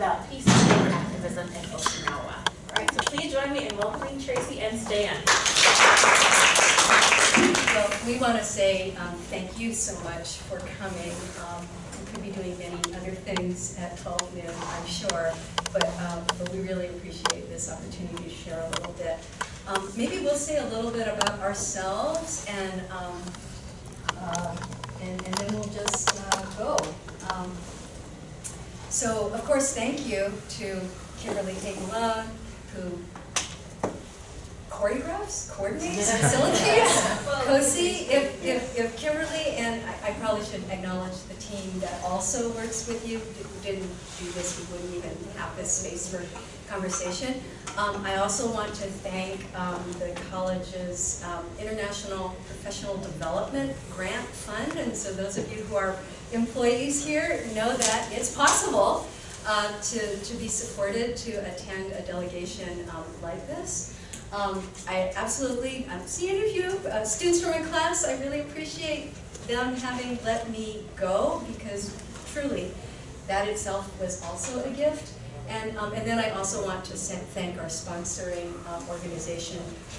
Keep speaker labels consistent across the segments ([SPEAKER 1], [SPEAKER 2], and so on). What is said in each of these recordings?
[SPEAKER 1] about peace and activism in Okinawa. All right, so please join me in welcoming Tracy and Stan.
[SPEAKER 2] Well, we want to say um, thank you so much for coming. Um, We could be doing many other things at 12 noon, I'm sure, but, um, but we really appreciate this opportunity to share a little bit. Um, Maybe we'll say a little bit about ourselves and, um, uh, and and then we'll just uh, go. So, of course, thank you to Kimberly Hagala, who choreographs, coordinates, facilitates. Cosi, if, if, if Kimberly, and I, I probably should acknowledge the team that also works with you, who didn't do this, we wouldn't even have this space for conversation. Um, I also want to thank, um, the college's, um, International Professional Development Grant Fund, and so those of you who are employees here know that it's possible, uh, to, to be supported to attend a delegation, um, like this. Um, I absolutely, I'm seeing a few uh, students from my class, I really appreciate them having let me go because truly, that itself was also a gift. And, um, and then I also want to thank our sponsoring um, organization,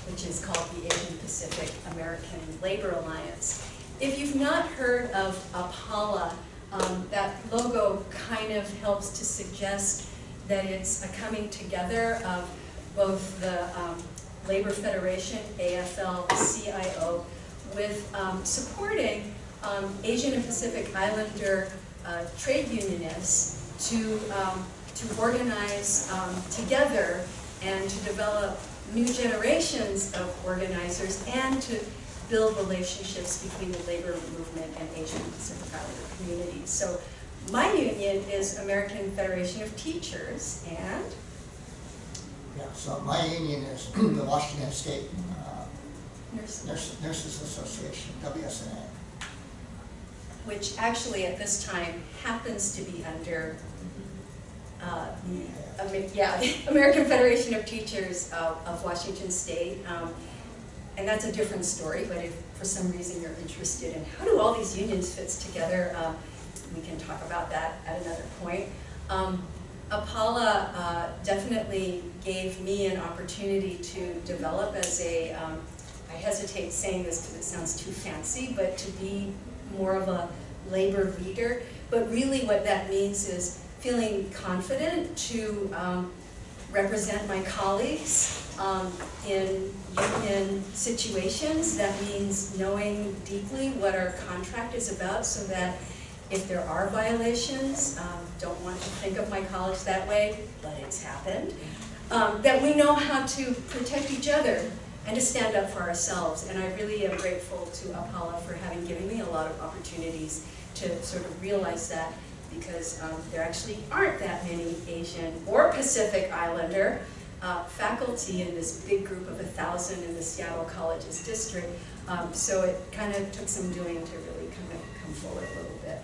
[SPEAKER 2] which is called the Asian Pacific American Labor Alliance. If you've not heard of APALA, um, that logo kind of helps to suggest that it's a coming together of both the um, Labor Federation, AFL-CIO, with um, supporting um, Asian and Pacific Islander uh, trade unionists to, um, to organize um, together and to develop new generations of organizers and to build relationships between the labor movement and Asian Pacific Islander communities. So my union is American Federation of Teachers and
[SPEAKER 3] Yeah, so my union is the Washington State uh,
[SPEAKER 2] nurses.
[SPEAKER 3] Nurses Nurses Association, WSNA.
[SPEAKER 2] which actually at this time happens to be under uh, the, Amer- yeah, American Federation of Teachers of of Washington State. Um, And that's a different story, but if for some reason you're interested in how do all these unions fits together, uh, we can talk about that at another point. Um, Apala uh, definitely gave me an opportunity to develop as a, um, I hesitate saying this because it sounds too fancy, but to be more of a labor leader. But really what that means is feeling confident to um, represent my colleagues um, in union situations. That means knowing deeply what our contract is about so that if there are violations, um, don't want to think of my college that way, but it's happened, um, that we know how to protect each other and to stand up for ourselves. And I really am grateful to Apala for having given me a lot of opportunities to sort of realize that because um, there actually aren't that many Asian or Pacific Islander uh, faculty in this big group of a thousand in the Seattle Colleges district. Um, so it kind of took some doing to really kind of come forward a little bit.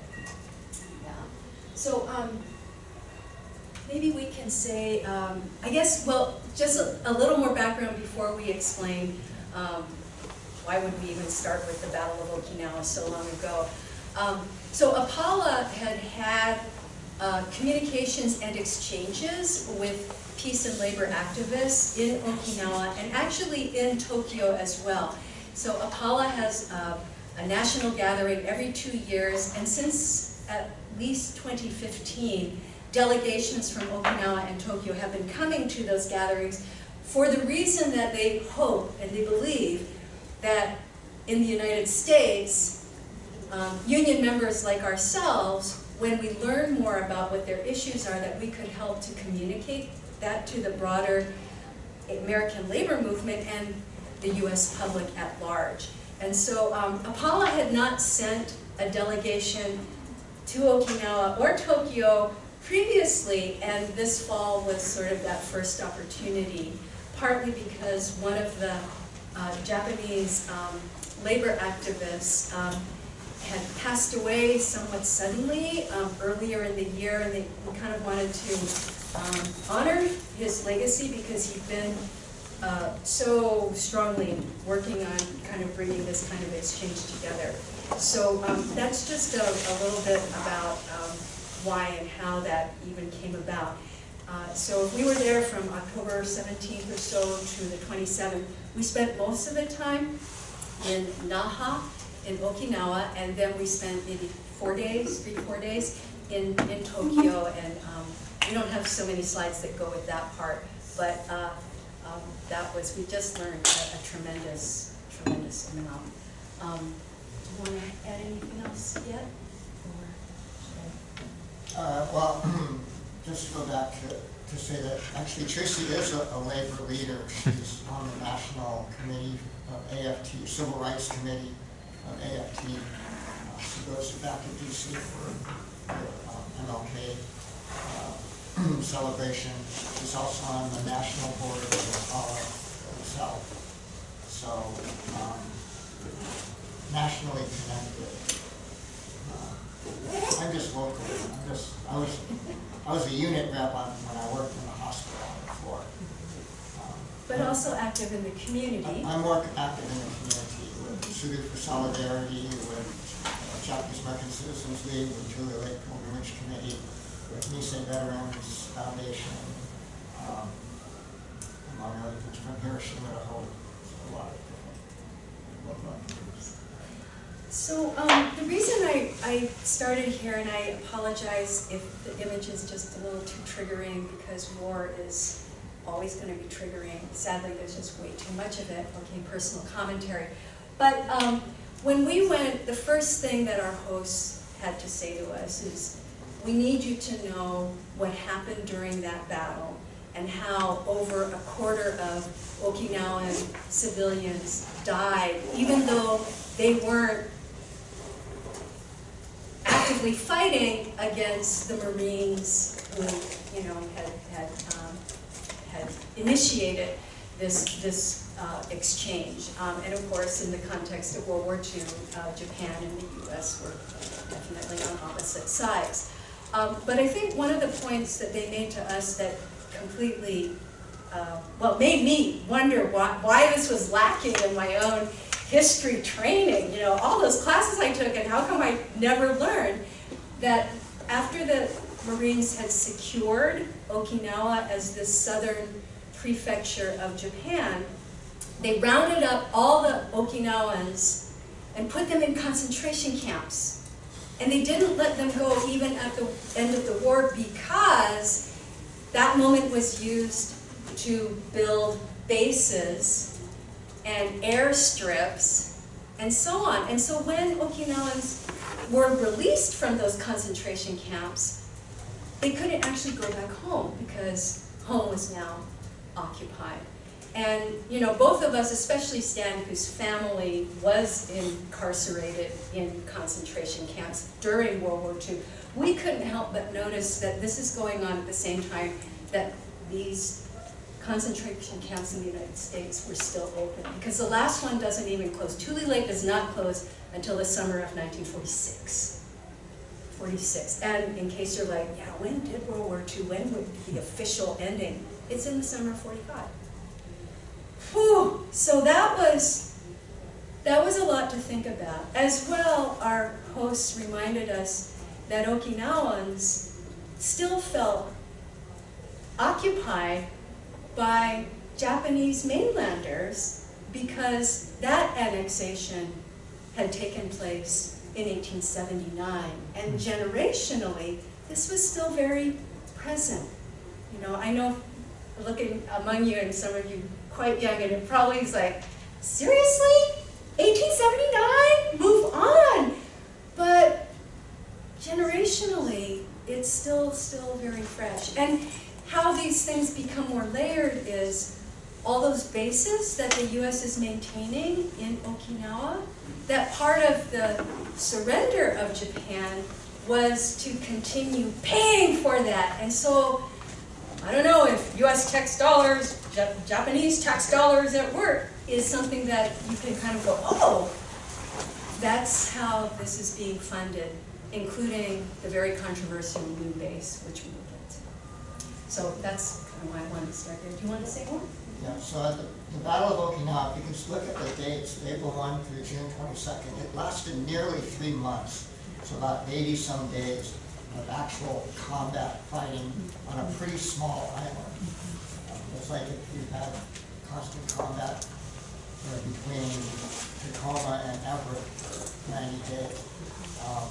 [SPEAKER 2] Yeah. So um, maybe we can say, um, I guess, well, just a, a little more background before we explain um, why would we even start with the Battle of Okinawa so long ago. Um, so Apala had had uh, communications and exchanges with peace and labor activists in Okinawa and actually in Tokyo as well. So Apala has uh, a national gathering every two years and since at least 2015, delegations from Okinawa and Tokyo have been coming to those gatherings for the reason that they hope and they believe that in the United States, um, union members like ourselves, when we learn more about what their issues are, that we could help to communicate that to the broader American labor movement and the US public at large. And so um, Apala had not sent a delegation to Okinawa or Tokyo previously, and this fall was sort of that first opportunity, partly because one of the uh, Japanese um, labor activists um, had passed away somewhat suddenly um, earlier in the year, and they kind of wanted to um, honor his legacy because he'd been uh, so strongly working on kind of bringing this kind of exchange together. So um, that's just a, a little bit about um, why and how that even came about. Uh, So we were there from October 17th or so to the 27th. We spent most of the time in Naha, in Okinawa, and then we spent maybe four days, three, four days in, in Tokyo. And um, we don't have so many slides that go with that part, but uh, um, that was, we just learned a a tremendous, tremendous amount. Um, Do you want to add anything else yet?
[SPEAKER 3] Uh, well, just to go back to, to say that actually Tracy is a, a labor leader. She's on the national committee of AFT, Civil Rights Committee of AFT. Uh, She goes back to DC for uh, MLK uh, celebration. She's also on the national board of Apala itself. So, um, nationally connected. Uh, I'm just local, I'm just, I was, I was a unit rep on, when I worked in the hospital floor. Um,
[SPEAKER 2] But also active in the community.
[SPEAKER 3] I'm more active in the community with Tsuru for Solidarity, with uh, Japanese American Citizens League, with Tule Lake Pilgrimage Committee, Veterans Foundation, um, among other things, from Hiroshima to Hope, a lot of different.
[SPEAKER 2] So, um, the reason I, I started here, and I apologize if the image is just a little too triggering, because war is always gonna be triggering. Sadly, there's just way too much of it, okay, personal commentary. But, um, when we went, the first thing that our hosts had to say to us is, we need you to know what happened during that battle, and how over a quarter of Okinawan civilians died, even though they weren't actively fighting against the Marines who, you know, had, had, um, had initiated this, this uh, exchange. Um, And of course, in the context of World War II, uh, Japan and the US were definitely on opposite sides. Um, But I think one of the points that they made to us that completely, uh, well, made me wonder why, why this was lacking in my own history training, you know, all those classes I took, and how come I never learned that after the Marines had secured Okinawa as the southern prefecture of Japan, they rounded up all the Okinawans and put them in concentration camps. And they didn't let them go even at the end of the war because that moment was used to build bases and airstrips and so on. And so when Okinawans were released from those concentration camps, they couldn't actually go back home because home was now occupied. And, you know, both of us, especially Stan, whose family was incarcerated in concentration camps during World War II, we couldn't help but notice that this is going on at the same time that these concentration camps in the United States were still open. Because the last one doesn't even close. Tule Lake does not close until the summer of 1946. 46. And in case you're like, yeah, when did World War II, when would the official ending? It's in the summer of 45. Whew, so that was, that was a lot to think about. As well, our hosts reminded us that Okinawans still felt occupied by Japanese mainlanders because that annexation had taken place in 1879. And generationally, this was still very present. You know, I know looking among you and some of you quite young and it probably is like, seriously? 1879? Move on. But generationally, it's still, still very fresh. And how these things become more layered is all those bases that the US is maintaining in Okinawa, that part of the surrender of Japan was to continue paying for that. And so, I don't know if US tax dollars, Ja- Japanese tax dollars at work is something that you can kind of go, oh, that's how this is being funded, including the very controversial moon base, which we will get. So that's kind of why I wanted to start there. Do you want to say more?
[SPEAKER 3] Yeah, so at the, the Battle of Okinawa, you can look at the dates, April one through June twenty-second, it lasted nearly three months, so about eighty-some days. Of actual combat fighting on a pretty small island. It's like if you had constant combat uh, between Tacoma and Everett for ninety days. Um,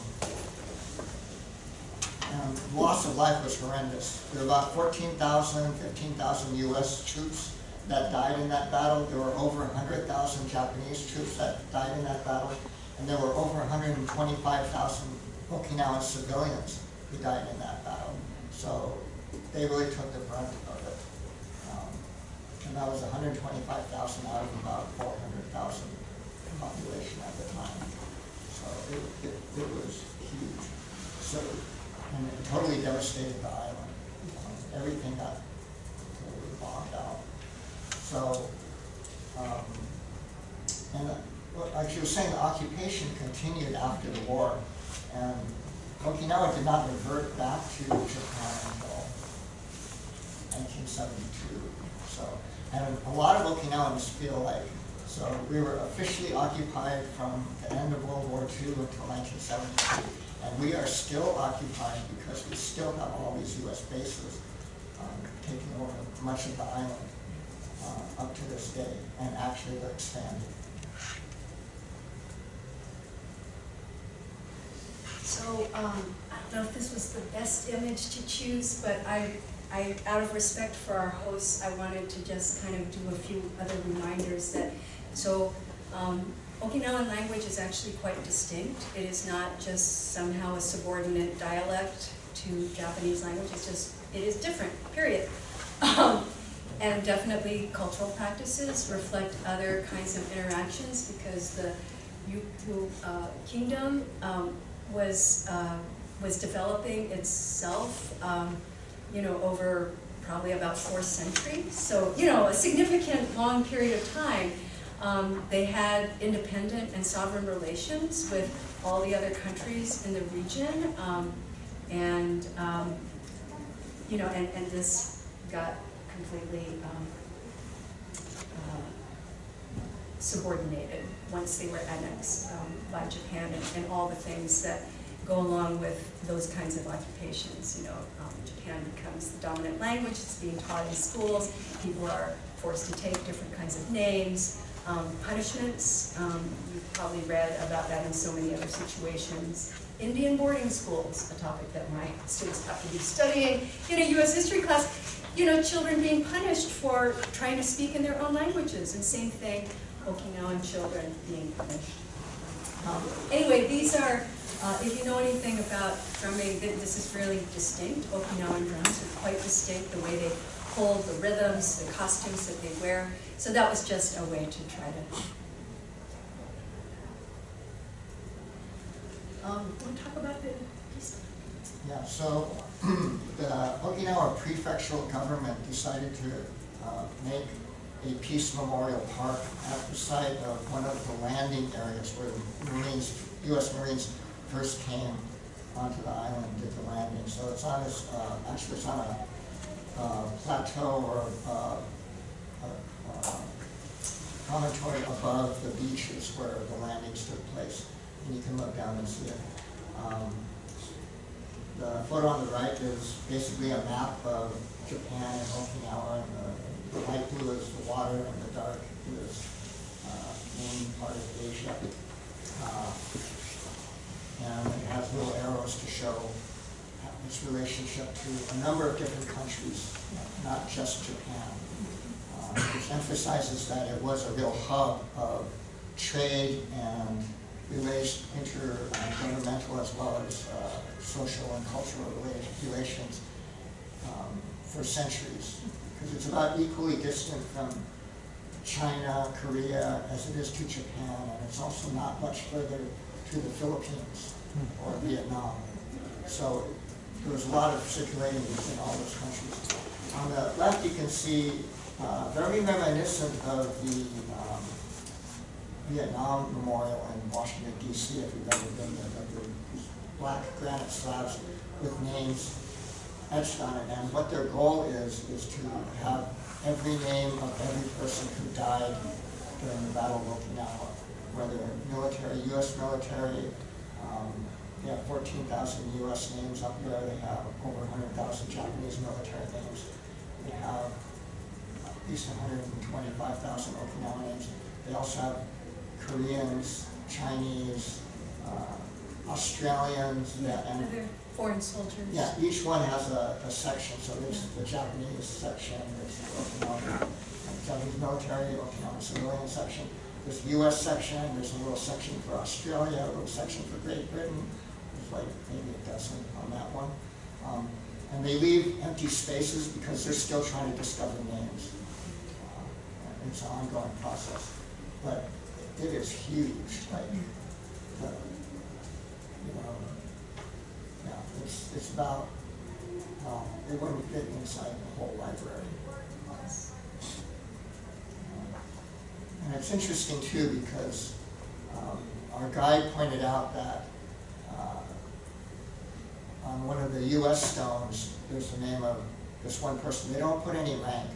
[SPEAKER 3] And loss of life was horrendous. There were about 14,000, 15,000 US troops that died in that battle. There were over 100,000 Japanese troops that died in that battle. And there were over 125,000 Okinawan civilians who died in that battle. So they really took the brunt of it. Um, And that was 125,000 out of about 400,000 population at the time. So it, it, it was huge. So, and it totally devastated the island. Um, Everything got totally bombed out. So, um, and, uh, like you were saying, the occupation continued after the war. And Okinawa did not revert back to Japan until nineteen seventy-two. So, and a lot of Okinawans feel like, so we were officially occupied from the end of World War II until nineteen seventy-two. And we are still occupied because we still have all these US bases, um, taking over much of the island, uh, up to this day, and actually they're expanding.
[SPEAKER 2] So, um, I don't know if this was the best image to choose, but I, I, out of respect for our hosts, I wanted to just kind of do a few other reminders that, so, um, Okinawan language is actually quite distinct. It is not just somehow a subordinate dialect to Japanese language, it's just, it is different, period. Um, And definitely cultural practices reflect other kinds of interactions because the Ryukyu uh, kingdom um, was, uh, was developing itself, um, you know, over probably about four centuries. So, you know, a significant long period of time. Um, They had independent and sovereign relations with all the other countries in the region. um, And, um, you know, and, and this got completely um, uh, subordinated once they were annexed um, by Japan and, and all the things that go along with those kinds of occupations. You know, um, Japan becomes the dominant language, it's being taught in schools, people are forced to take different kinds of names. Um, punishments, um, you've probably read about that in so many other situations. Indian boarding schools, a topic that my students have to be studying in a US history class. You know, children being punished for trying to speak in their own languages, and same thing, Okinawan children being punished. Um, Anyway, these are, uh, if you know anything about drumming, this is really distinct. Okinawan drums are quite distinct, the way they hold, the rhythms, the costumes that they wear. So that was just a way to try to. Um, want to talk about the?
[SPEAKER 3] Yeah, so the Okinawa prefectural government decided to uh, make a peace memorial park at the site of one of the landing areas where the Marines, US Marines first came onto the island, and did the landing. So it's on this, uh, actually it's on a uh, plateau or uh, a- a promontory above the beaches where the landings took place. And you can look down and see it. Um, the photo on the right is basically a map of Japan and Okinawa, and the, the light blue is the water, and the dark is, uh, main part of Asia. Uh, And it has little arrows to show its relationship to a number of different countries, not just Japan. Uh, Which emphasizes that it was a real hub of trade and relation, intergovernmental as well as uh, social and cultural relations um, for centuries. Because it's about equally distant from China, Korea, as it is to Japan, and it's also not much further to the Philippines or Vietnam. So there was a lot of circulating in all those countries. On the left, you can see uh, very reminiscent of the um, Vietnam Memorial in Washington DC, if you've ever been there, the- black granite slabs with names etched on it. And what their goal is, is to have every name of every person who died during the Battle of Okinawa, whether military, US military, um, They have fourteen thousand US names up there, they have over hundred thousand Japanese military names. They have at least hundred and twenty-five thousand Okinawa names. They also have Koreans, Chinese, uh, Australians, yeah, and
[SPEAKER 2] foreign soldiers.
[SPEAKER 3] yeah, each one has a, a section, so there's the Japanese section, there's the Okinawa, uh, Japanese military, Okinawa civilian section, there's the US section, there's a little section for Australia, a little section for Great Britain, there's like maybe a dozen on that one. Um, and they leave empty spaces because they're still trying to discover names. Uh, It's an ongoing process, but it is huge, like, uh, you know, yeah, it's, it's about, um, it wouldn't fit inside the whole library. And it's interesting too, because, um, our guide pointed out that, uh, on one of the US stones, there's the name of this one person, they don't put any rank,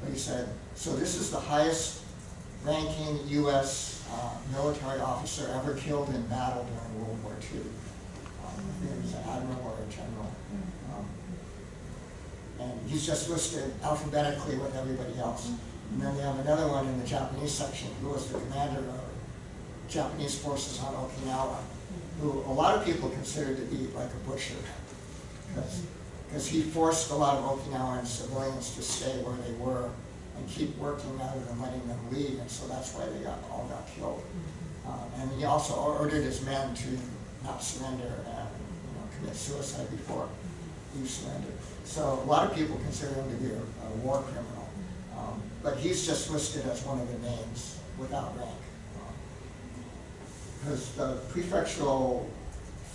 [SPEAKER 3] but he said, so this is the highest ranking US, uh, military officer ever killed in battle during World War II. Um, I think it was admiral general. Um, And he's just listed alphabetically with everybody else. And then they have another one in the Japanese section, who was the commander of Japanese forces on Okinawa, who a lot of people consider to be like a butcher. Because he forced a lot of Okinawan civilians to stay where they were and keep working rather than letting them leave, and so that's why they got, all got killed. Um, And he also ordered his men to not surrender and, you know, suicide before he surrendered. So a lot of people consider him to be a, a war criminal. Um, But he's just listed as one of the names without rank. Because the prefectural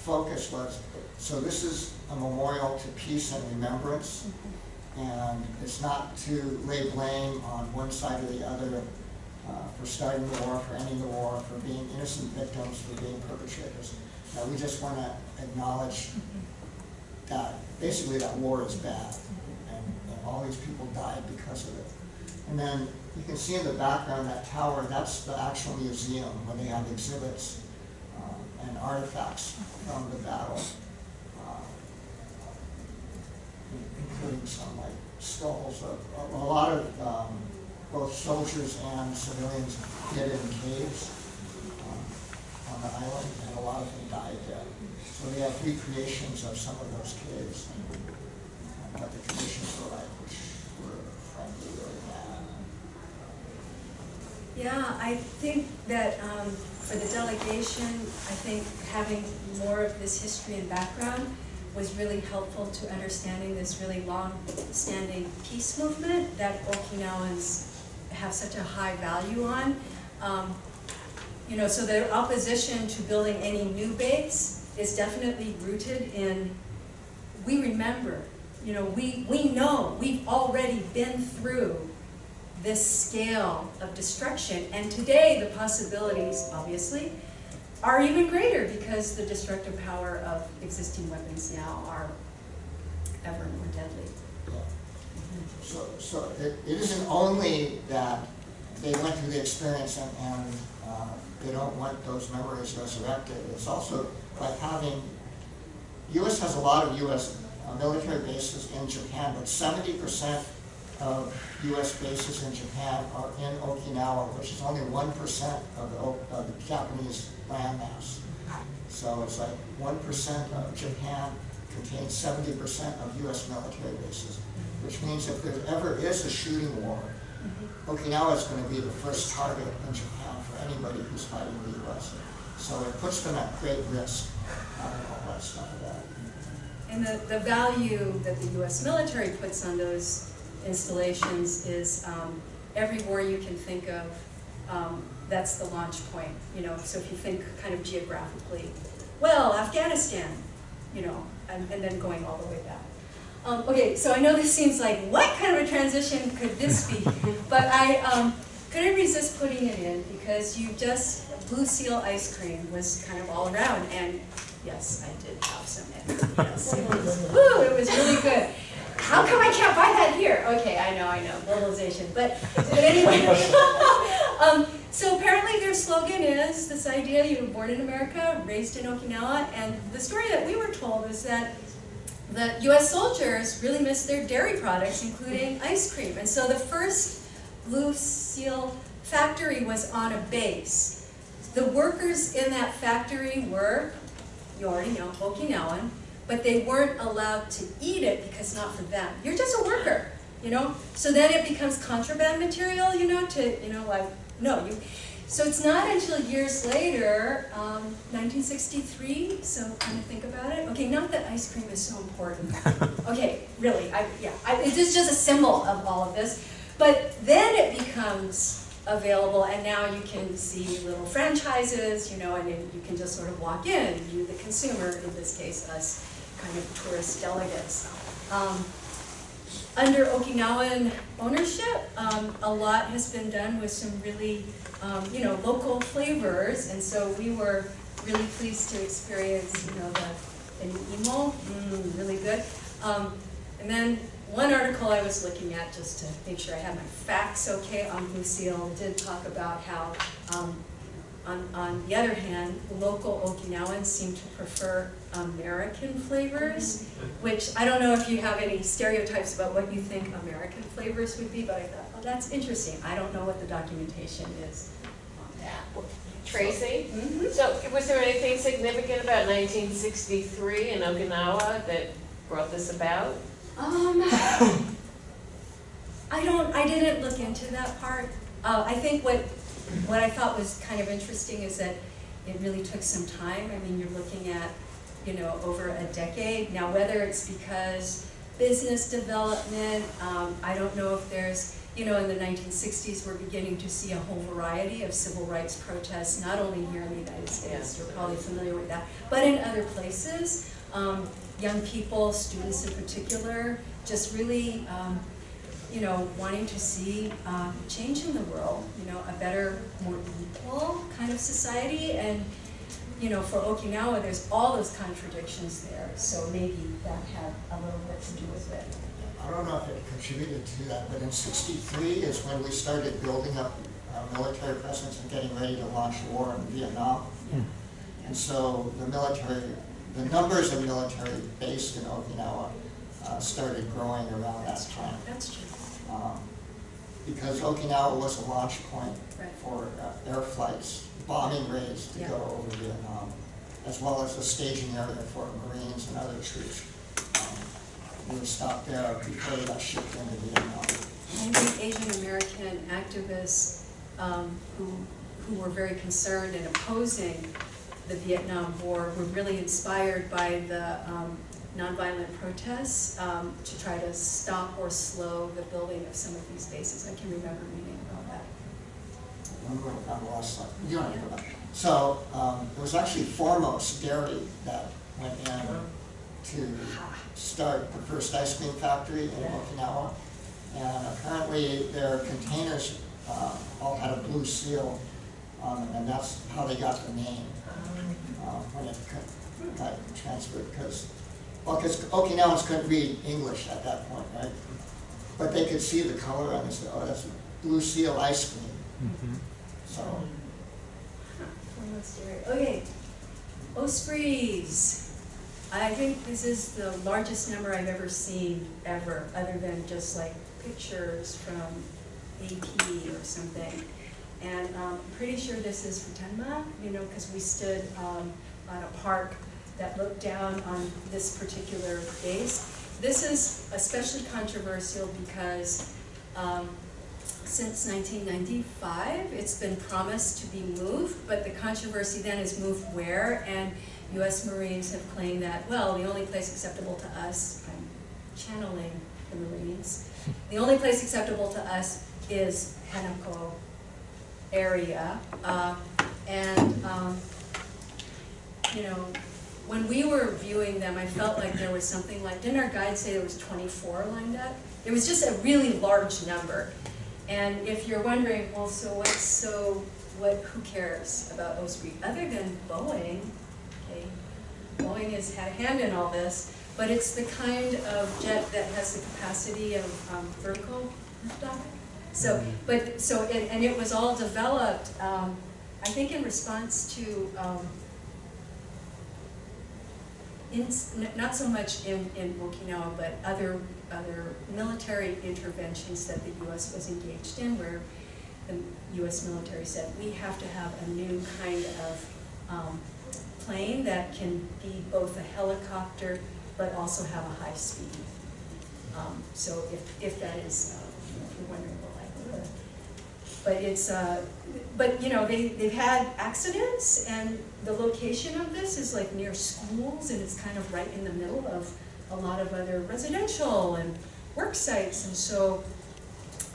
[SPEAKER 3] focus was, so this is a memorial to peace and remembrance. And it's not to lay blame on one side or the other uh, for starting the war, for ending the war, for being innocent victims, for being perpetrators. Uh, we just want to acknowledge that, basically that war is bad, and, and all these people died because of it. And then you can see in the background that tower, that's the actual museum, where they have exhibits uh, and artifacts from the battle. uh, including some like skulls of, a, a lot of, um, both soldiers and civilians hid in caves, on island, and a lot of them died there. So they have recreations of some of those caves what the conditions were like, were frankly really bad.
[SPEAKER 2] Yeah, I think that um, for the delegation, I think having more of this history and background was really helpful to understanding this really long-standing peace movement that Okinawans have such a high value on. Um, You know, so their opposition to building any new base is definitely rooted in, we remember, you know, we, we know, we've already been through this scale of destruction. And today, the possibilities, obviously, are even greater because the destructive power of existing weapons now are ever more deadly.
[SPEAKER 3] So, so it, it isn't only that they went through the experience and, and, uh, they don't want those memories resurrected, it's also like having, US has a lot of US uh, military bases in Japan, but seventy percent of US bases in Japan are in Okinawa, which is only one percent of the, of the Japanese landmass. So it's like one percent of Japan contains seventy percent of US military bases, which means if there ever is a shooting war, Okinawa is gonna be the first target in Japan anybody who's fighting the US. So it puts them at great risk, having all that stuff there.
[SPEAKER 2] And the, the value that the US military puts on those installations is um, every war you can think of, um, that's the launch point, you know, so if you think kind of geographically, well, Afghanistan, you know, and, and then going all the way back. Um, okay, so I know this seems like, what kind of a transition could this be? But I um, couldn't resist putting it in because you just, Blue Seal ice cream was kind of all around, and yes, I did have some. Yes, it was, woo, it was really good. How come I can't buy that here? Okay, I know, I know, globalization, but, but anyway. um, so apparently their slogan is this idea, you were born in America, raised in Okinawa, and the story that we were told is that the US soldiers really missed their dairy products, including ice cream. And so the first Blue Seal factory was on a base. The workers in that factory were, you already know, Okinawan, but they weren't allowed to eat it because not for them. You're just a worker, you know? So then it becomes contraband material, you know, to, you know, like, no, you, so it's not until years later, um, 1963, so kind of think about it. Okay, not that ice cream is so important. Okay, really, I, yeah, I, it is just a symbol of all of this. But then it becomes available, and now you can see little franchises, you know, and you can just sort of walk in, you, the consumer, in this case, us, kind of tourist delegates. Um, under Okinawan ownership, um, a lot has been done with some really, um, you know, local flavors, and so we were really pleased to experience, you know, the, the imo, mm, really good. Um, and then one article I was looking at, just to make sure I had my facts okay on Blue Seal, did talk about how, um, on, on the other hand, local Okinawans seem to prefer American flavors, which I don't know if you have any stereotypes about what you think American flavors would be, but I thought, oh, that's interesting. I don't know what the documentation is on that.
[SPEAKER 4] Tracy?
[SPEAKER 2] Mhm.
[SPEAKER 4] So was there anything significant about nineteen sixty-three in Okinawa that brought this about?
[SPEAKER 2] Um, I don't, I didn't look into that part. Uh, I think what, what I thought was kind of interesting is that it really took some time. I mean, you're looking at, you know, over a decade. Now, whether it's because business development, um, I don't know if there's, you know, in the nineteen sixties, we're beginning to see a whole variety of civil rights protests, not only here in the United States, you're probably familiar with that, but in other places. Um, young people, students in particular, just really, um, you know, wanting to see um, change in the world, you know, a better, more equal kind of society. And, you know, for Okinawa, there's all those contradictions there, so maybe that had a little bit to do with it.
[SPEAKER 3] I don't know if it contributed to that, but in sixty-three is when we started building up our military presence and getting ready to launch war in Vietnam. And so the military, the numbers of military based in Okinawa uh, started growing around that time.
[SPEAKER 2] That's true.
[SPEAKER 3] Um, Because Okinawa was a launch point
[SPEAKER 2] Right.
[SPEAKER 3] for uh, air flights, bombing raids to
[SPEAKER 2] Yeah.
[SPEAKER 3] go over Vietnam, as well as a staging area for Marines and other troops. Um, We were stopped there before they got shipped into Vietnam.
[SPEAKER 2] I think Asian American activists um, who, who were very concerned and opposing the Vietnam War were really inspired by the um, nonviolent protests um, to try to stop or slow the building of some of these bases. I can remember reading about that.
[SPEAKER 3] Remember, I lost that. You don't have to. So, um, it was actually Foremost Dairy that went in to start the first ice cream factory in Okinawa. And apparently their containers, uh, all had a blue seal on them, and that's how they got the name, when it got- got transferred, because, well, because Okinawans couldn't read English at that point, right? But they could see the color and they said, oh, that's blue seal ice cream. So,
[SPEAKER 2] Foremost Dairy. Okay, Ospreys. I think this is the largest number I've ever seen ever, other than just like pictures from AP or something. And um, I'm pretty sure this is Futenma, you know, because we stood um, on a park that looked down on this particular base. This is especially controversial because um, since 1995. It's been promised to be moved, but the controversy then is moved where? And US Marines have claimed that, well, the only place acceptable to us, I'm channeling the Marines, the only place acceptable to us is Henoko area. Uh, And, um, you know, when we were viewing them, I felt like there was something like, didn't our guide say there was 24 lined up? It was just a really large number. And if you're wondering, well, so what's so, what, who cares about Osprey, other than Boeing, okay? Boeing has had a hand in all this, but it's the kind of jet that has the capacity of um, vertical liftoff. So, but, so, and, and it was all developed, um, I think in response to, um, in, not so much in, in Okinawa, but other, other military interventions that the US was engaged in, where the US military said, we have to have a new kind of, um, plane that can be both a helicopter, but also have a high speed. Um, so if, if that is, uh, if you're wondering what likelihood. But it's, uh, but, you know, they, they've had accidents, and the location of this is like near schools, and it's kind of right in the middle of a lot of other residential and work sites, and so,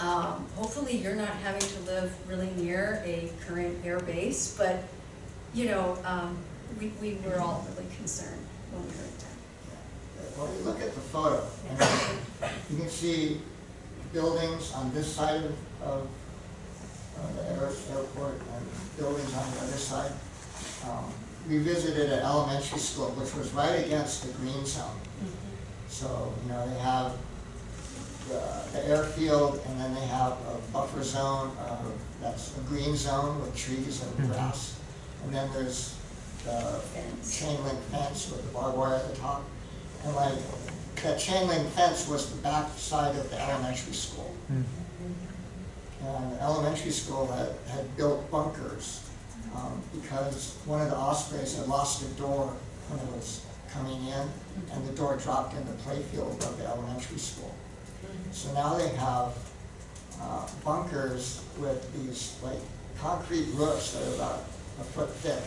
[SPEAKER 2] um, hopefully you're not having to live really near a current air base, but, you know, um, we, we were all really concerned when we heard that.
[SPEAKER 3] Well, you look at the photo, and you can see buildings on this side of, of the air- airport and buildings on the other side. Um, We visited an elementary school, which was right against the green zone. So, you know, they have the, the airfield, and then they have a buffer zone, uh, that's a green zone with trees and grass. And then there's the
[SPEAKER 2] Fence.
[SPEAKER 3] chain link fence with the barbed wire at the top. And like, that chain link fence was the back side of the elementary school. And the elementary school had, had built bunkers, um, because one of the Ospreys had lost a door when it was coming in, and the door dropped in the playfield of the elementary school. So now they have, uh, bunkers with these like concrete roofs that are about a foot thick,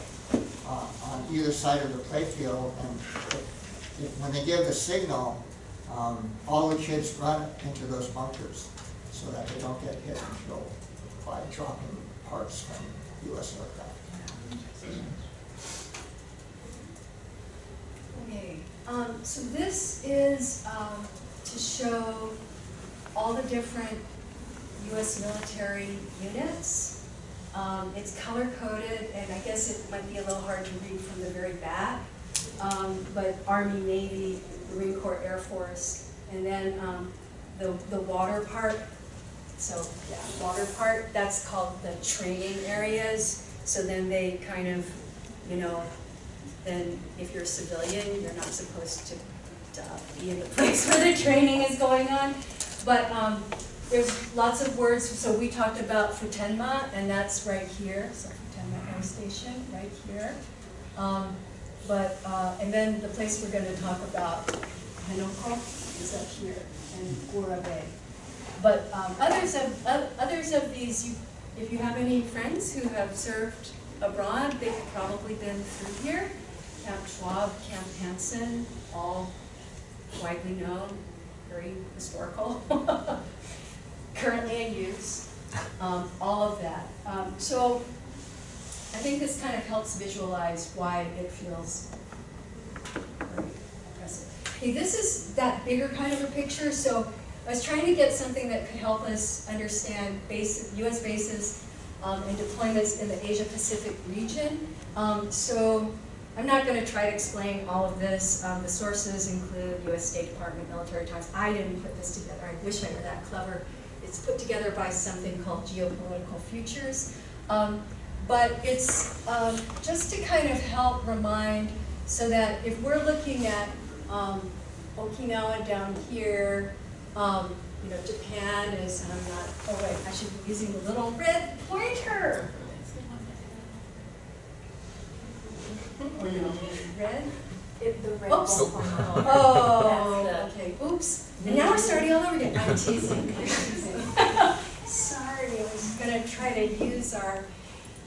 [SPEAKER 3] uh, on either side of the playfield, and when they give the signal, um, all the kids run into those bunkers so that they don't get hit and killed by dropping parts from US aircraft.
[SPEAKER 2] Okay, um, so this is, um, to show all the different US military units. Um, it's color coded, and I guess it might be a little hard to read from the very back. Um, but Army, Navy, Marine Corps, Air Force, and then, um, the, the water part. So, yeah, water part, that's called the training areas. So then they kind of, you know, then if you're a civilian, you're not supposed to uh, be in the place where the training is going on. But um, there's lots of words, so we talked about Futenma, and that's right here, so Futenma Air Station, right here. Um, But, uh, and then the place we're gonna talk about, Henoko, is up here, and Oura Bay. But um, others of, oth- others of these, you- if you have any friends who have served abroad, they've probably been through here. Camp Schwab, Camp Hansen, all widely known, very historical, currently in use, um, all of that. Um, So I think this kind of helps visualize why it feels very impressive. Okay, this is that bigger kind of a picture, so I was trying to get something that could help us understand base, US bases um, and deployments in the Asia Pacific region. Um, so I'm not gonna try to explain all of this. Um, the sources include US State Department, Military Times. I didn't put this together, I wish I were that clever. It's put together by something called Geopolitical Futures. Um, but it's um, just to kind of help remind, so that if we're looking at um, Okinawa down here, um, you know, Japan is, and I'm not, oh wait, I should be using the little red pointer. Or no, red?
[SPEAKER 1] It, the red
[SPEAKER 2] Oops.
[SPEAKER 1] won't come out.
[SPEAKER 2] Oh, okay, oops. And now we're starting all over again. I'm teasing, I'm teasing. Sorry, I was gonna try to use our,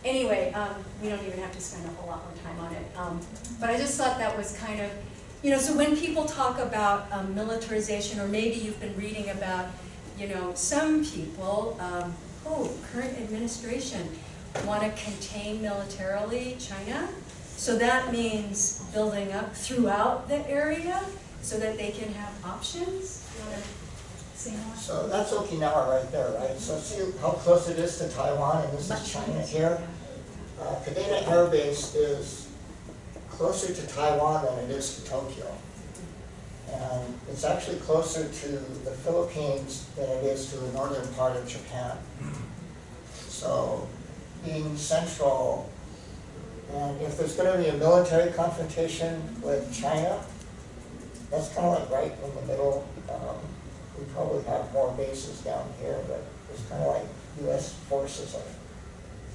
[SPEAKER 2] anyway, um, we don't even have to spend a whole lot more time on it. Um, but I just thought that was kind of, you know, so when people talk about um, militarization, or maybe you've been reading about, you know, some people, um, oh, current administration want to contain militarily China. So that means building up throughout the area so that they can have options. You wanna say more?
[SPEAKER 3] So that's Okinawa right there, right? So see how close it is to Taiwan, and this is China here? Uh, Kadena Air Base is closer to Taiwan than it is to Tokyo. And it's actually closer to the Philippines than it is to the northern part of Japan. So being central, and if there's gonna be a military confrontation with China, that's kind of like right in the middle. Um, We probably have more bases down here, but it's kind of like US forces are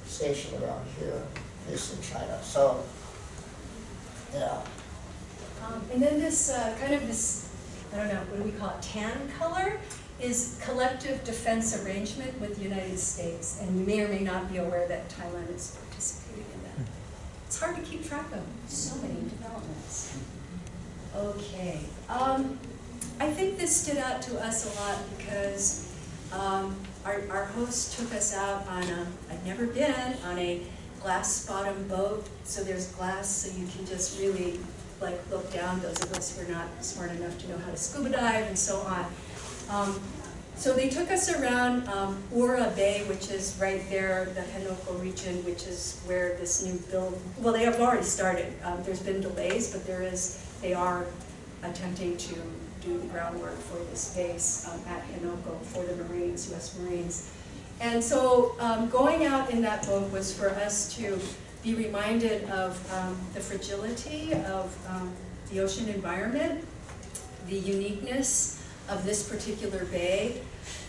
[SPEAKER 3] stationed around here facing China. So, yeah,
[SPEAKER 2] Um, and then this, uh, kind of this, I don't know, what do we call it, tan color, is collective defense arrangement with the United States. And you may or may not be aware that Thailand is participating in that. It's hard to keep track of, so many developments. Okay, um, I think this stood out to us a lot because, um, our, our host took us out on a, I'd never been, on a glass bottom boat. So there's glass, so you can just really like look down, those of us who are not smart enough to know how to scuba dive and so on. Um, so they took us around um, Oura Bay, which is right there, the Henoko region, which is where this new build, well, they have already started. Um, there's been delays, but there is, they are attempting to do the groundwork for this base um, at Henoko for the Marines, US Marines. And so um, going out in that boat was for us to be reminded of um, the fragility of um, the ocean environment, the uniqueness of this particular bay,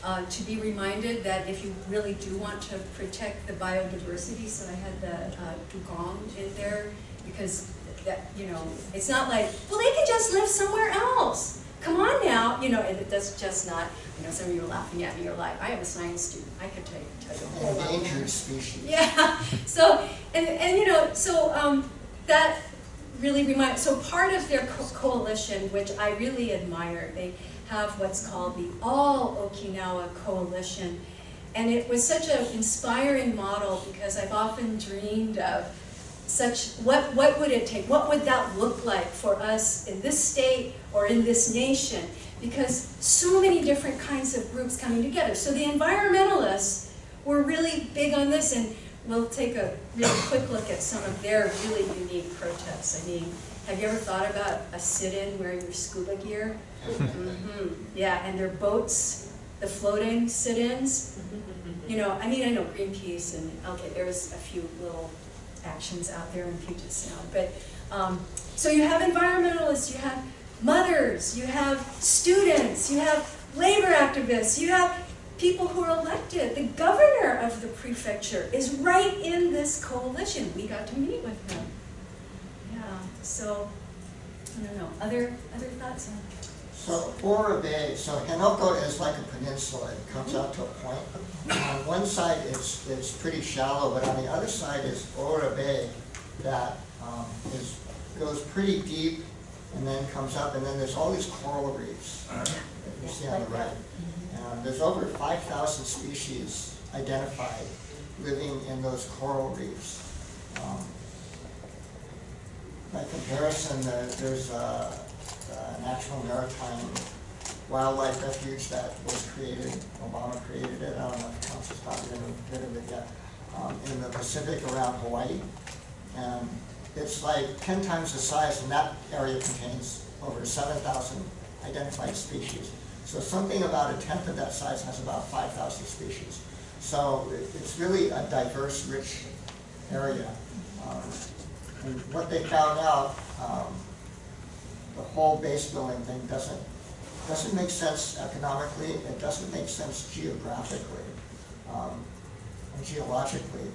[SPEAKER 2] uh, to be reminded that if you really do want to protect the biodiversity, so I had the uh, dugong in there, because that, you know, it's not like, well, they can just live somewhere else. Come on now, you know, and it does just not, you know, some of you are laughing at me, you're like, I am a science student, I could tell you, tell you a whole
[SPEAKER 3] endangered species.
[SPEAKER 2] Yeah, so, and, and you know, so, um, that really reminds, so part of their co- coalition, which I really admire, they have what's called the All Okinawa Coalition. And it was such an inspiring model because I've often dreamed of such, what, what would it take? What would that look like for us in this state or in this nation? Because so many different kinds of groups coming together. So the environmentalists were really big on this, and we'll take a really quick look at some of their really unique protests. I mean, have you ever thought about a sit-in wearing your scuba gear? Mm -hmm. Yeah, and their boats, the floating sit-ins. You know, I mean, I know Greenpeace and, okay, there's a few little actions out there in Puget Sound, but, um, so you have environmentalists, you have mothers, you have students, you have labor activists, you have people who are elected. The governor of the prefecture is right in this coalition. We got to meet with him. Yeah, so, I don't know, other, other thoughts on
[SPEAKER 3] So Oura Bay, so Henoko is like a peninsula, it comes out to a point. On one side, it's, it's pretty shallow, but on the other side is Oura Bay that um, is, goes pretty deep and then comes up, and then there's all these coral reefs that you see on the right. And there's over five thousand species identified living in those coral reefs. Um, By comparison, there- there's a a National Maritime Wildlife Refuge that was created, Obama created it, I don't know if council's gotten rid of- it yet, um, in the Pacific around Hawaii. And it's like ten times the size, and that area contains over seven thousand identified species. So something about a tenth of that size has about five thousand species. So it's really a diverse, rich area. Um, And what they found out, um, the whole base building thing doesn't, doesn't make sense economically, it doesn't make sense geographically, um, and geologically,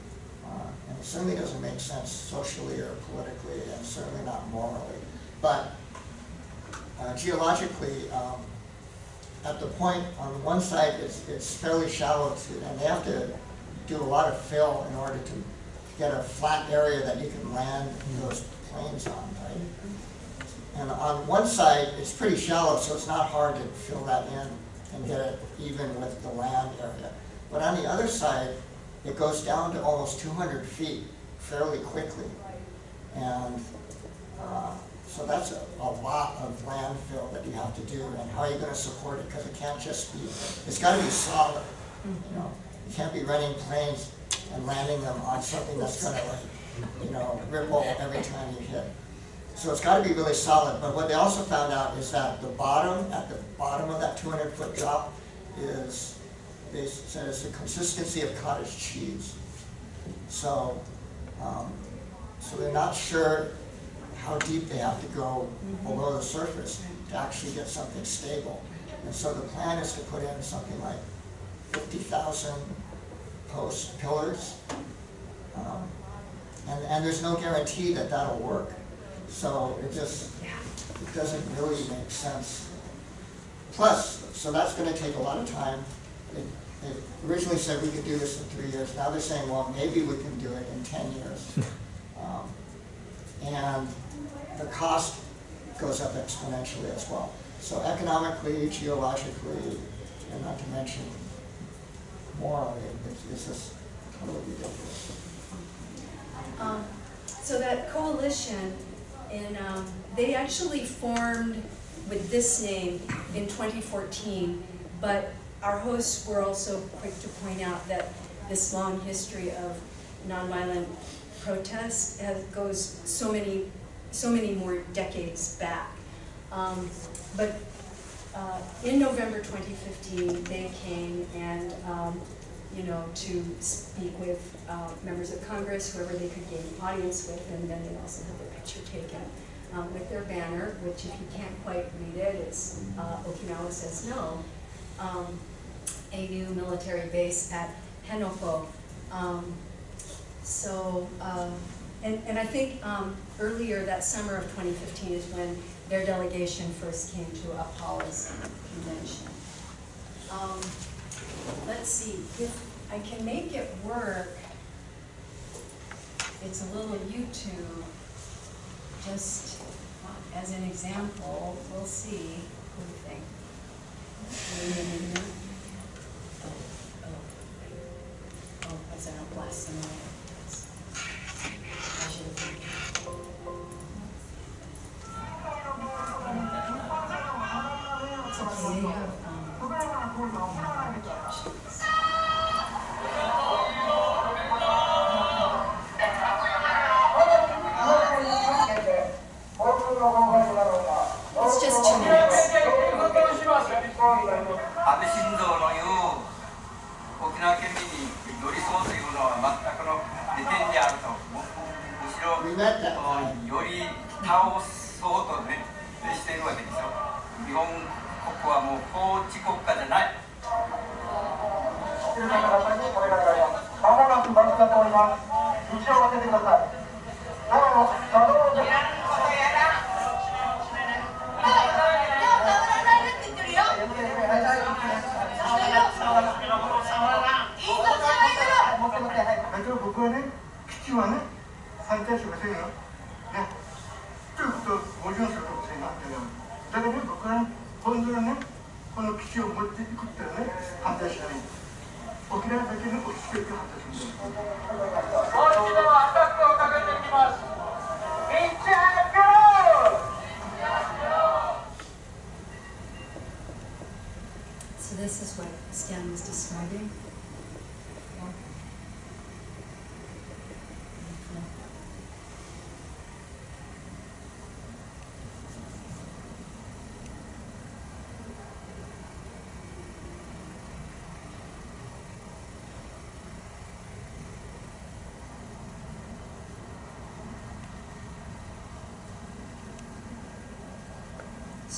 [SPEAKER 3] uh, and it certainly doesn't make sense socially or politically, and certainly not morally. But uh, geologically, um, at the point, on one side, it's, it's fairly shallow to, and they have to do a lot of fill in order to get a flat area that you can land those planes on, right? And on one side, it's pretty shallow, so it's not hard to fill that in and get it even with the land area. But on the other side, it goes down to almost two hundred feet fairly quickly. And, uh, so that's a, a lot of landfill that you have to do, and how are you gonna support it? Because it can't just be, it's gotta be solid, you know? You can't be running planes and landing them on something that's gonna like, you know, ripple every time you hit. So it's gotta be really solid, but what they also found out is that the bottom, at the bottom of that two hundred foot drop is, they said it's the consistency of cottage cheese. So, um, so they're not sure how deep they have to go below the surface to actually get something stable. And so the plan is to put in something like fifty thousand post pillars. Um, And, and there's no guarantee that that'll work. So it just, it doesn't really make sense. Plus, so that's gonna take a lot of time. They, they originally said we could do this in three years, now they're saying, well, maybe we can do it in ten years. Um, And the cost goes up exponentially as well. So economically, geologically, and not to mention morally, it's, it's just totally ridiculous.
[SPEAKER 2] Um, So that coalition, in, um, they actually formed with this name in 2014, but our hosts were also quick to point out that this long history of nonviolent protest has, goes so many, so many more decades back. Um, But uh, in November 2015, they came and, um, you know, to speak with uh, members of Congress, whoever they could gain audience with, and then they also had their picture taken um, with their banner, which if you can't quite read it, it's uh, Okinawa says no. Um, A new military base at Henoko. Um, So, um, and, and I think um, earlier that summer of 2015 is when their delegation first came to Apala's convention. Let's see, if I can make it work, it's a little YouTube, just uh, as an example, we'll see, what do you think? Oh, oh, oh, oh, oh was that a blast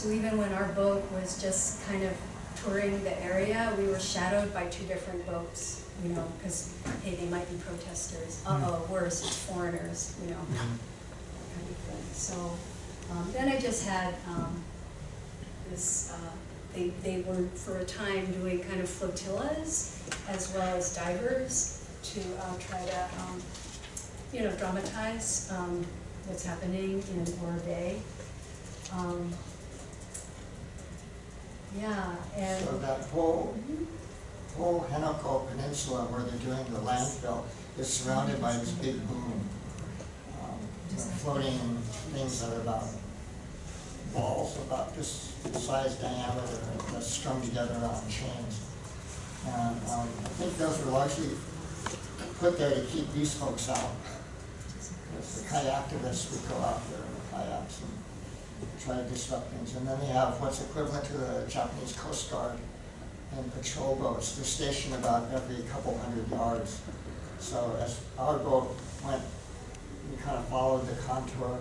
[SPEAKER 2] So even when our boat was just kind of touring the area, we were shadowed by two different boats, you know, because, hey, they might be protesters. Uh-oh, worse, it's foreigners, you know, kind of thing. So, um, then I just had, um, this, uh, they, they were for a time doing kind of flotillas as well as divers to, uh, try to, um, you know, dramatize, um, what's happening in Oura Bay. Yeah, and.
[SPEAKER 3] So that whole, whole Henoko Peninsula where they're doing the landfill is surrounded by this big boom. um, Floating things that are about balls about this size diameter that's strung together on chains. And um, I think those were largely put there to keep these folks out. Because the kite activists would go out there and kayaks and try to disrupt things. And then they have what's equivalent to the Japanese Coast Guard and patrol boats. They're stationed about every couple hundred yards. So as our boat went, we kind of followed the contour.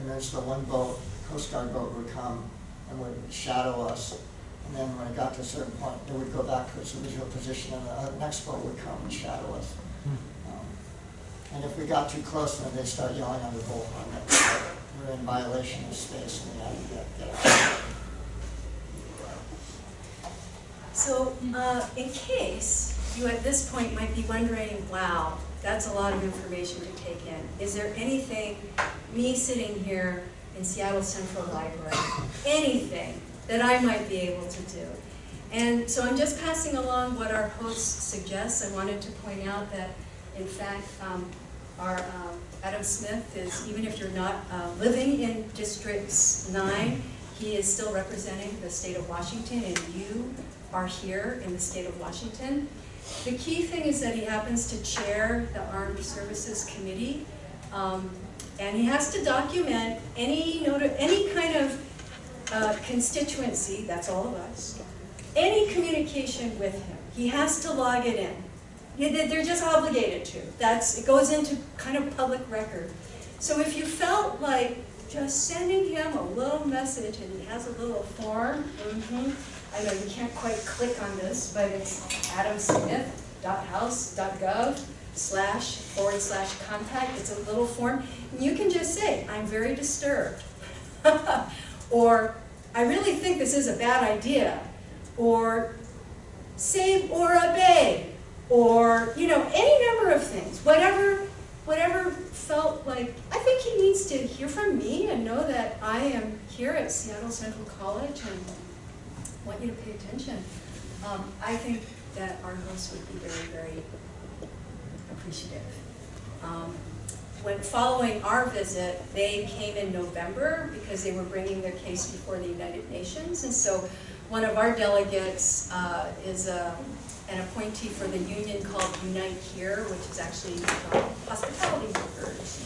[SPEAKER 3] And then so one boat, Coast Guard boat would come and would shadow us. And then when it got to a certain point, it would go back to its original position and the next boat would come and shadow us. Um, And if we got too close, then they'd start yelling on the bullhorn that we're in violation of space and we had to get, out.
[SPEAKER 2] So, uh, in case you at this point might be wondering, wow, that's a lot of information to take in. Is there anything, me sitting here in Seattle Central Library, anything that I might be able to do? And so I'm just passing along what our host suggests. I wanted to point out that, in fact, um, our um, Adam Smith is, even if you're not uh, living in District 9, he is still representing the state of Washington, and you are here in the state of Washington. The key thing is that he happens to chair the Armed Services Committee, um, and he has to document any any kind of uh, constituency, that's all of us, any communication with him. He has to log it in. Yeah, they- They're just obligated to. That's, it goes into kind of public record. So if you felt like just sending him a little message, and he has a little form, mhm, I know you can't quite click on this, but it's adamsmith.house.gov slash forward slash contact, it's a little form. And you can just say, I'm very disturbed. Or, I really think this is a bad idea. Or, save Oura Bay. Or, you know, any number of things, whatever, whatever felt like, I think he needs to hear from me and know that I am here at Seattle Central College and want you to pay attention. Um, I think that our host would be very, very appreciative. Um, when following our visit, they came in November because they were bringing their case before the United Nations. And so one of our delegates uh, is um, an appointee for the union called Unite Here, which is actually hospitality workers.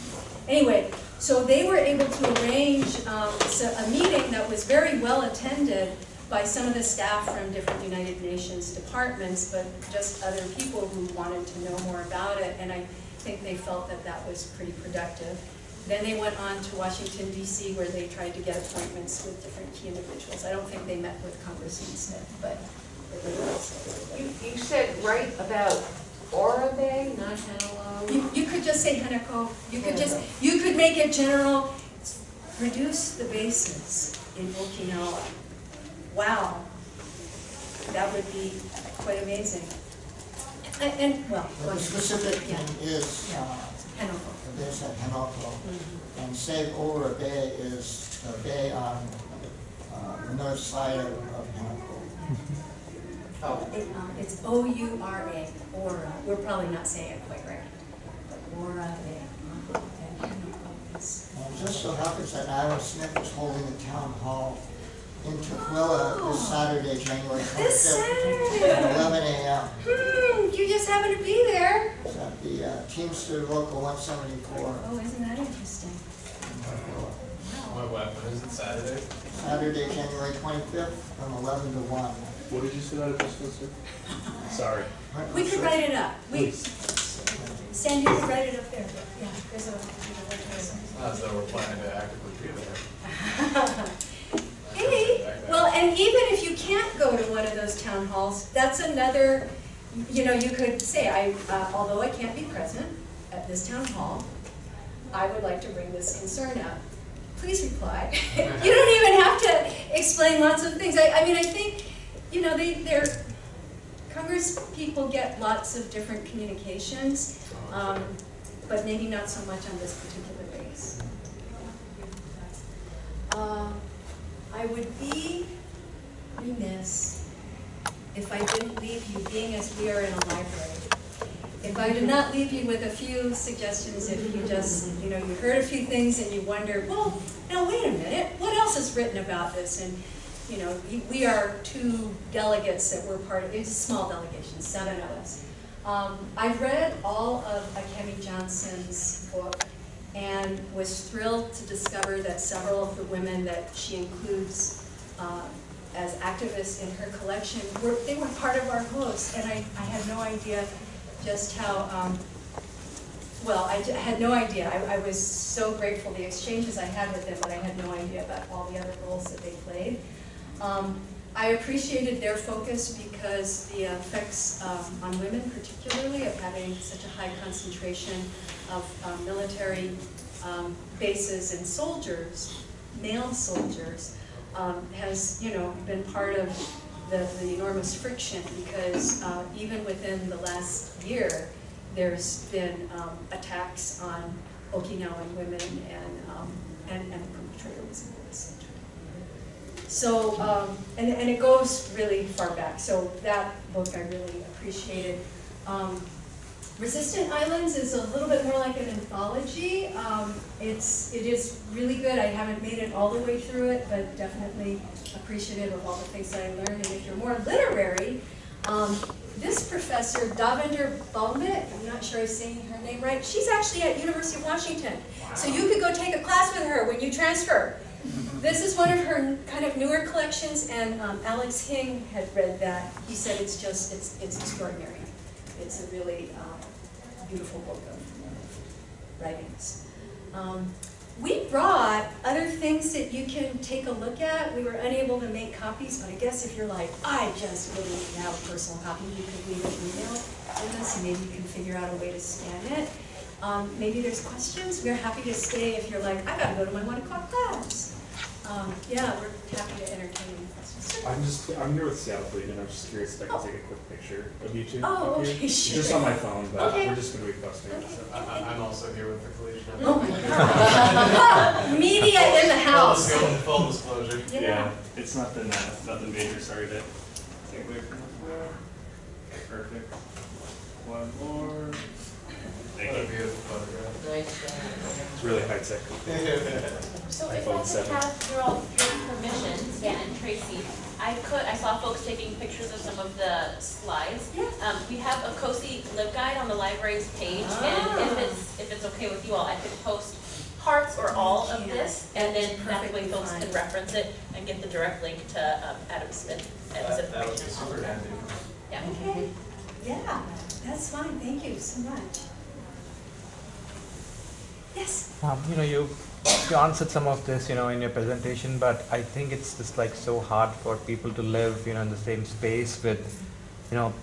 [SPEAKER 2] Anyway, so they were able to arrange um, so- a meeting that was very well attended by some of the staff from different United Nations departments, but just other people who wanted to know more about it. And I think they felt that that was pretty productive. Then they went on to Washington DC where they tried to get appointments with different key individuals. I don't think they met with Congressman Smith, but.
[SPEAKER 4] You, you said right about Oura Bay, not Hanalo?
[SPEAKER 2] You, you could just say Henoko, you could just, you could make it general, reduce the bases in Okinawa. Wow, that would be quite amazing. And, and, well,
[SPEAKER 3] But the
[SPEAKER 2] ahead.
[SPEAKER 3] specific
[SPEAKER 2] Yeah.
[SPEAKER 3] thing is,
[SPEAKER 2] Yeah.
[SPEAKER 3] uh,
[SPEAKER 2] Henoko.
[SPEAKER 3] the base at Henoko.
[SPEAKER 2] Mhm.
[SPEAKER 3] And Save Oura Bay is a bay on uh, the north side of of Henoko.
[SPEAKER 2] It, um, It's O-U-R-A, Aura, we're probably not saying it quite right. But Aura, and Henoko is-
[SPEAKER 3] And it just so happens that Adam Smith is holding a town hall in Tukwila this Saturday, January
[SPEAKER 2] Oh. This
[SPEAKER 3] twenty-fifth, at eleven AM.
[SPEAKER 2] Hmm, you just happen to be there.
[SPEAKER 3] It's at the uh, Teamster Local one seventy-four.
[SPEAKER 2] Oh, isn't that interesting?
[SPEAKER 5] What, what, when is it, Saturday?
[SPEAKER 3] Saturday, January twenty-fifth, from eleven to one.
[SPEAKER 5] What did you say that was, sir? Sorry.
[SPEAKER 2] We could write it up. We,
[SPEAKER 5] Please.
[SPEAKER 2] Sandy, you could write it up there. Yeah, there's a,
[SPEAKER 5] as though we're planning to actively be there.
[SPEAKER 2] Hey, well, and even if you can't go to one of those town halls, that's another, you know, you could say, I, uh, although I can't be present at this town hall, I would like to bring this concern up. Please reply. You don't even have to explain lots of things. I, I mean, I think, you know, they, they're, Congress people get lots of different communications, um, but maybe not so much on this particular base. Uh, I would be remiss if I didn't leave you, being as we are in a library, if I did not leave you with a few suggestions, if you just, you know, you heard a few things and you wonder, well, now wait a minute, what else is written about this? And, you know, we- are two delegates that were part of, it's a small delegation, seven of us. Um, I've read all of Akemi Johnson's book, and was thrilled to discover that several of the women that she includes uh, as activists in her collection were, they were part of our host, and I, I had no idea just how, um, well, I had no idea. I, I was so grateful the exchanges I had with them, but I had no idea about all the other roles that they played. Um, I appreciated their focus because the effects um, on women particularly of having such a high concentration of um, military um, bases and soldiers, male soldiers, um, has, you know, been part of the, the enormous friction because uh, even within the last year, there's been um, attacks on Okinawan women and, and, and the perpetrator was. So, um, and, and it goes really far back, so that book I really appreciated. Um, Resistant Islands is a little bit more like an anthology. Um, it's, it is really good. I haven't made it all the way through it, but definitely appreciative of all the things that I learned. And if you're more literary, um, this professor, Davinder Bhowmik, I'm not sure I'm saying her name right, she's actually at University of Washington. So you could go take a class with her when you transfer. This is one of her kind of newer collections, and um, Alex Hing had read that. He said it's just, it's, it's extraordinary. It's a really um, beautiful book of writings. Um, we brought other things that you can take a look at. We were unable to make copies, but I guess if you're like, I just really to have a personal copy, you could leave an email with us, and maybe you can figure out a way to scan it. Um, maybe there's questions. We're happy to stay if you're like, I gotta go to my one o'clock class. Um, yeah, we're happy to entertain any questions.
[SPEAKER 6] I'm just, I'm here with Seattle Fleet, and I'm just curious if I can take a quick picture of you two.
[SPEAKER 2] Oh,
[SPEAKER 6] up here.
[SPEAKER 2] okay, sure.
[SPEAKER 6] Just on my phone, but
[SPEAKER 2] Okay.
[SPEAKER 6] we're just gonna be posting it, so.
[SPEAKER 5] I, I- I'm also here with the collegian.
[SPEAKER 2] Oh my God. Media in the house.
[SPEAKER 5] Full dis- Full disclosure.
[SPEAKER 2] Yeah.
[SPEAKER 6] It's nothing, uh, nothing major, sorry to take away from the Perfect. One more. Thank
[SPEAKER 5] What a
[SPEAKER 6] you.
[SPEAKER 5] beautiful photograph.
[SPEAKER 4] Nice.
[SPEAKER 6] It's really high tech.
[SPEAKER 1] So if I
[SPEAKER 6] iPhone
[SPEAKER 1] could
[SPEAKER 6] 7.
[SPEAKER 1] have your all, your permission, Stan and Tracy, I could, I saw folks taking pictures of some of the slides.
[SPEAKER 2] Yeah.
[SPEAKER 1] Um, we have a COSI LibGuide on the library's page, and
[SPEAKER 2] Ah.
[SPEAKER 1] if it's, if it's okay with you all, I could post parts or all of this, and then
[SPEAKER 2] that's
[SPEAKER 1] that way
[SPEAKER 2] perfectly
[SPEAKER 1] folks
[SPEAKER 2] fine.
[SPEAKER 1] can reference it and get the direct link to, um, Adam Smith and his
[SPEAKER 5] That, that would be super handy.
[SPEAKER 1] Yeah.
[SPEAKER 2] Okay, yeah, that's fine, thank you so much. Yes?
[SPEAKER 7] Um, you know, you you answered some of this, you know, in your presentation, but I think it's just like so hard for people to live, you know, in the same space with, you know,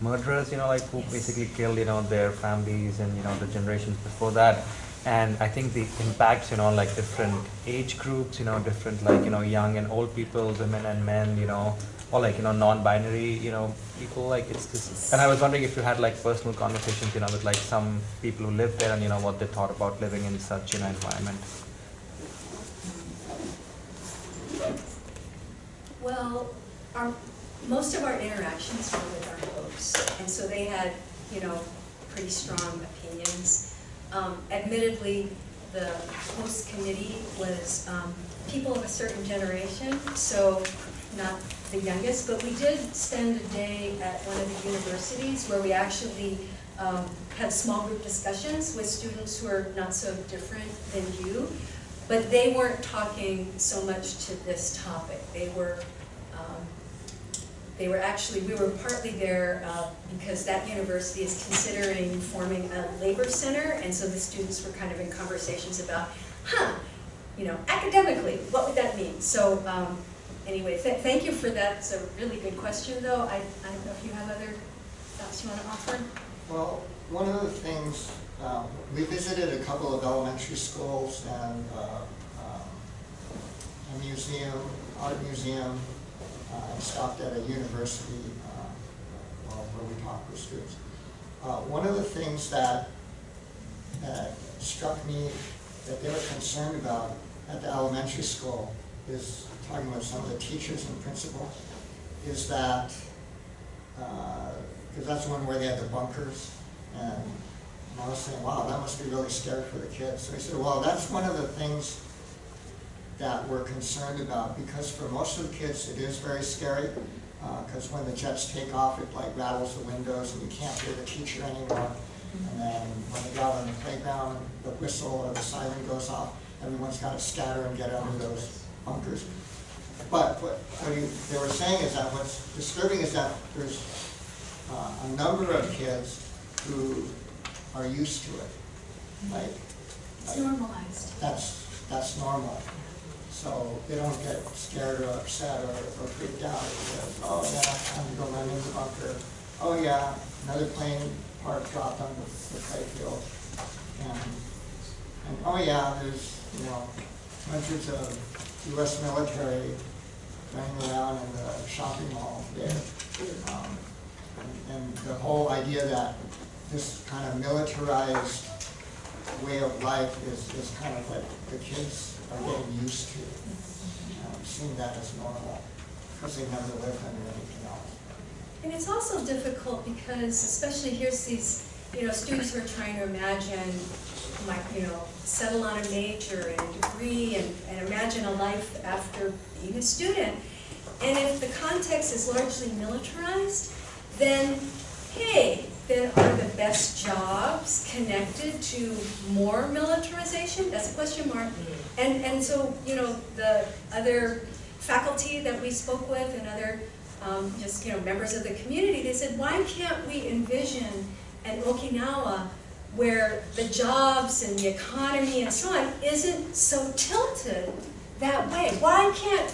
[SPEAKER 7] murderers, you know, like who
[SPEAKER 2] Yes.
[SPEAKER 7] basically killed, you know, their families and you know the generations before that. And I think the impacts, you know, like different age groups, you know, different like you know young and old people, women and men, you know, or like you know non-binary, you know, people. Like it's just. And I was wondering if you had like personal conversations, you know, with like some people who live there and you know what they thought about living in such you know environment.
[SPEAKER 2] Well, our, most of our interactions were with our hosts, and so they had, you know, pretty strong opinions. Um, admittedly, the host committee was, um, people of a certain generation, so not the youngest, but we did spend a day at one of the universities where we actually, um, had small group discussions with students who are not so different than you. But they weren't talking so much to this topic. They were, um, they were actually, we were partly there uh, because that university is considering forming a labor center, and so the students were kind of in conversations about, huh, you know, academically, what would that mean? So, um, anyway, th- thank you for that. It's a really good question, though. I, I don't know if you have other thoughts you want to offer?
[SPEAKER 3] Well, one of the things, um, we visited a couple of elementary schools and uh, um, a museum, art museum, uh, and stopped at a university uh, where we talked with students. Uh, One of the things that that struck me that they were concerned about at the elementary school is, talking with some of the teachers and principals, is that uh, because that's one where they had the bunkers, and I was saying, wow, that must be really scary for the kids. So he said, well, that's one of the things that we're concerned about, because for most of the kids, it is very scary, uh, because when the jets take off, it like rattles the windows, and you can't hear the teacher anymore. And then when they go out on the playground, the whistle or the siren goes off, everyone's gotta scatter and get under those bunkers. But what, what you, they were saying is that what's disturbing is that there's uh, a number of kids who are used to it. Like,
[SPEAKER 2] It's normalized.
[SPEAKER 3] that's, that's normal. So they don't get scared or upset or, or freaked out because, oh yeah, I'm gonna go run in the bunker. Oh yeah, another plane part dropped on the, the playfield. And, and oh yeah, there's, you know, hundreds of US military running around in the shopping mall there. Um, and, and the whole idea that this kind of militarized way of life is, is kind of like the kids are getting used to. Um, Seeing that as normal, because they never lived under anything else.
[SPEAKER 2] And it's also difficult because especially here's these, you know, students who are trying to imagine, like, you know, settle on a major and a degree and, and imagine a life after being a student. And if the context is largely militarized, then, hey, then are the best jobs connected to more militarization? That's a question mark. And, and so, you know, the other faculty that we spoke with and other, um, just, you know, members of the community, they said, why can't we envision an Okinawa where the jobs and the economy and so on isn't so tilted that way? Why can't,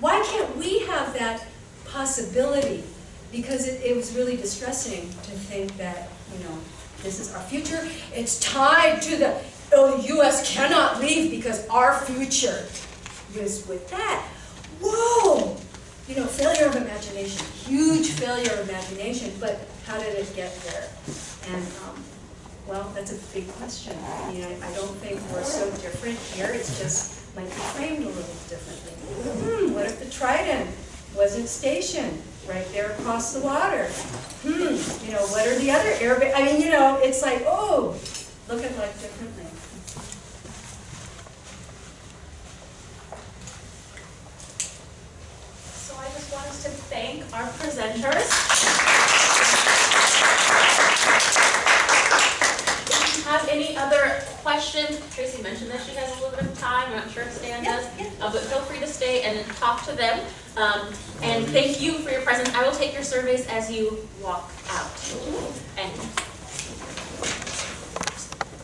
[SPEAKER 2] why can't we have that possibility? Because it, it was really distressing to think that, you know, this is our future. It's tied to the, oh, the US cannot leave because our future is with that. Whoa! You know, failure of imagination, huge failure of imagination, but how did it get there? And, um, well, that's a big question. I mean, I, I don't think we're so different here, it's just might be framed a little differently. Hmm, what if the Trident wasn't stationed right there across the water? Hmm, you know, what are the other air, I mean, you know, it's like, oh, look at life differently.
[SPEAKER 1] So I just want to thank our presenters. Have any other questions, Tracy mentioned that she has a little bit of time, I'm not sure if Stan does.
[SPEAKER 2] Yeah,
[SPEAKER 1] Uh, but feel free to stay and talk to them. Um, and thank you for your presence. I will take your surveys as you walk out. And